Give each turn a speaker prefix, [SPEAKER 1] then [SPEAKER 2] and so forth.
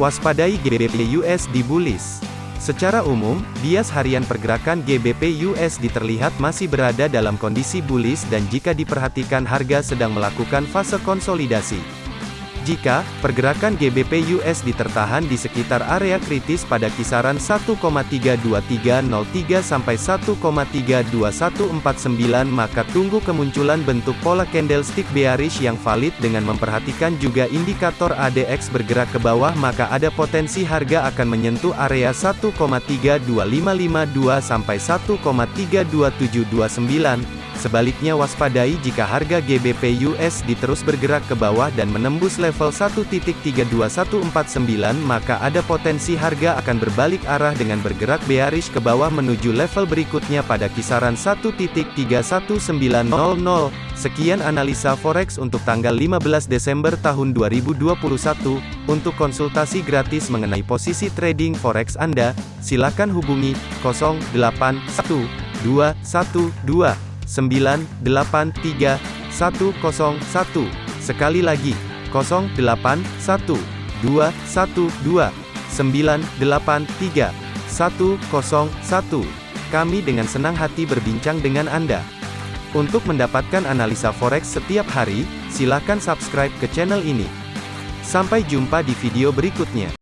[SPEAKER 1] Waspadai GBP USD bullish. Secara umum, bias harian pergerakan GBP USD terlihat masih berada dalam kondisi bullish dan jika diperhatikan harga sedang melakukan fase konsolidasi. Jika pergerakan GBP USD tertahan di sekitar area kritis pada kisaran 1,32303 sampai 1,32149 maka tunggu kemunculan bentuk pola candlestick bearish yang valid dengan memperhatikan juga indikator ADX bergerak ke bawah maka ada potensi harga akan menyentuh area 1,32552 sampai 1,32729 Sebaliknya waspadai jika harga GBP USD terus bergerak ke bawah dan menembus level 1.32149 maka ada potensi harga akan berbalik arah dengan bergerak bearish ke bawah menuju level berikutnya pada kisaran 1.31900. Sekian analisa forex untuk tanggal 15 Desember tahun 2021. Untuk konsultasi gratis mengenai posisi trading forex Anda, silakan hubungi 081212 983 101. Sekali lagi, 081 212 983 101. Kami dengan senang hati berbincang dengan Anda. Untuk mendapatkan analisa forex setiap hari, silakan subscribe ke channel ini. Sampai jumpa di video berikutnya.